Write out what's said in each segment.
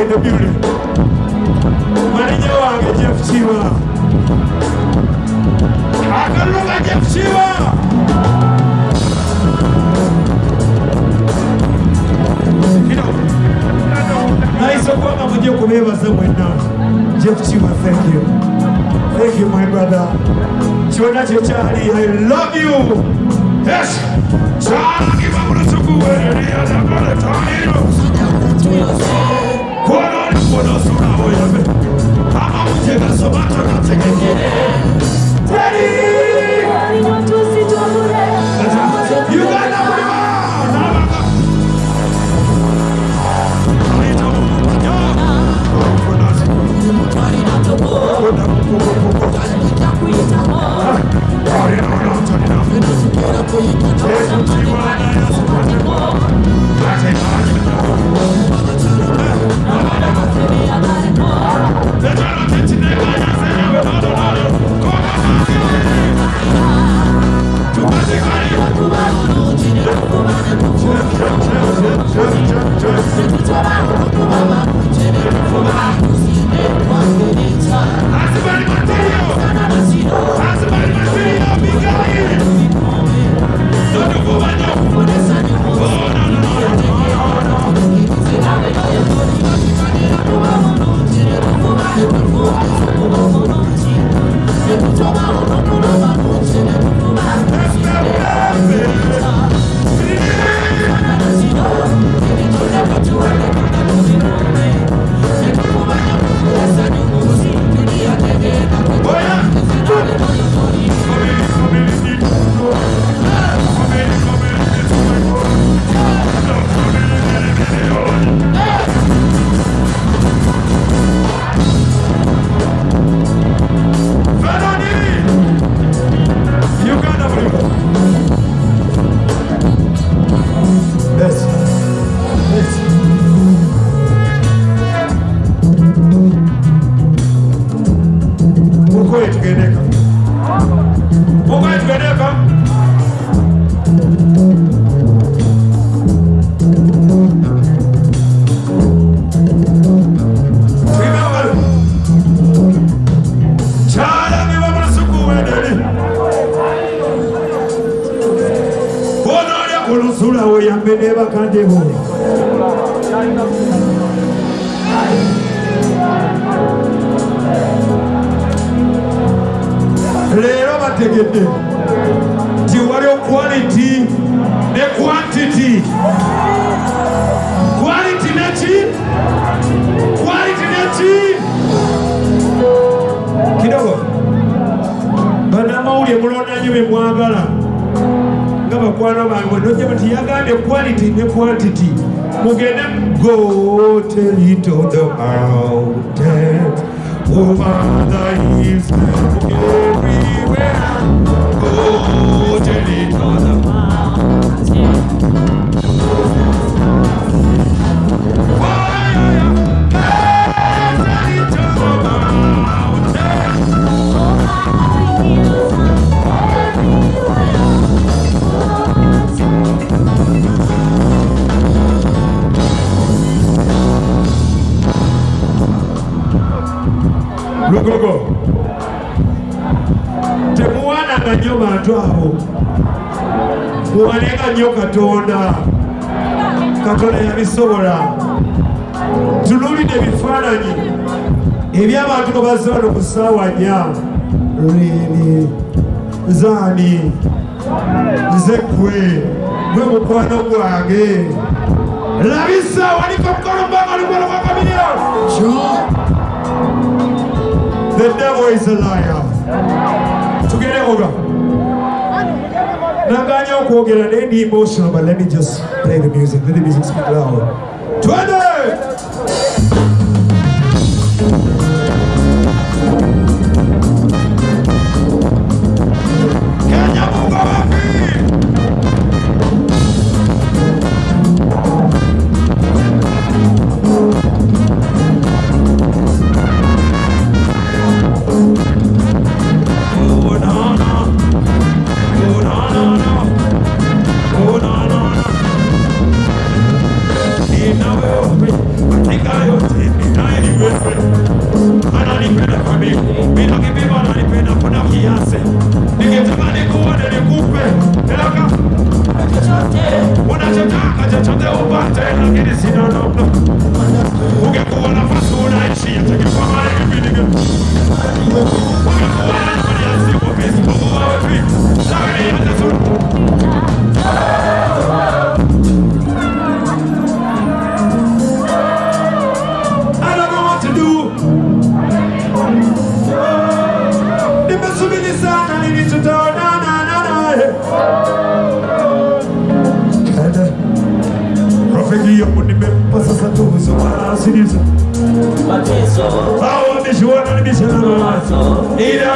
in the building. Jeff Chiwa. Jeff Chiwa. I. Jeff Chiwa, thank you. Thank you, my brother. Chiwana I love you. Yes. I'm teri uganda Oko yetigereka. Oko yetigereka. Olusula oyambe nebakande bo. Leero bategedde. Nti waliwo quality ne quantity. Quality neki quality neki kidogo. Banamawulire mulonda nyo be mwagala. Nga bakwano bange nojja bati yagambye quality ne quantity. Mugende go tell it on the mountain over the and everywhere lugogo temuwaananga nnyo bantu abo. Muwanenga nnyo katonda. Katonda yabisobola. Tunuulidde ebifaananyi eby'abantu nga bazze wano ku ssaawa nnya. Lwini zaani nze ggwe gwe mukwano gwange. Labisa waliko lukono gwa kamiliro The devil is a liar. Together, over. Nanganya okwogera naye ndi emotional but let me just play the music. Let the music speak loud. Twende! nipenda kuniku bila kibibana nipenda kuna kiasi. Nikitamani kuone nikupe elaka chochote. Unachotaka chochote upate lakini sina namna. Ungekuwa nafasi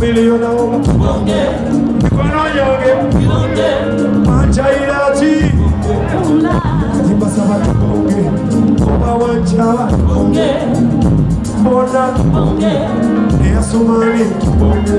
elizuwa nikiwa naye pale aliyopezi na tefu ungekuwa na masura ishirini kwa mara Kamiliyo naomba mikono yonge manchairati timbasaba tubonge oba wanchaba mbona eyasomani tubonge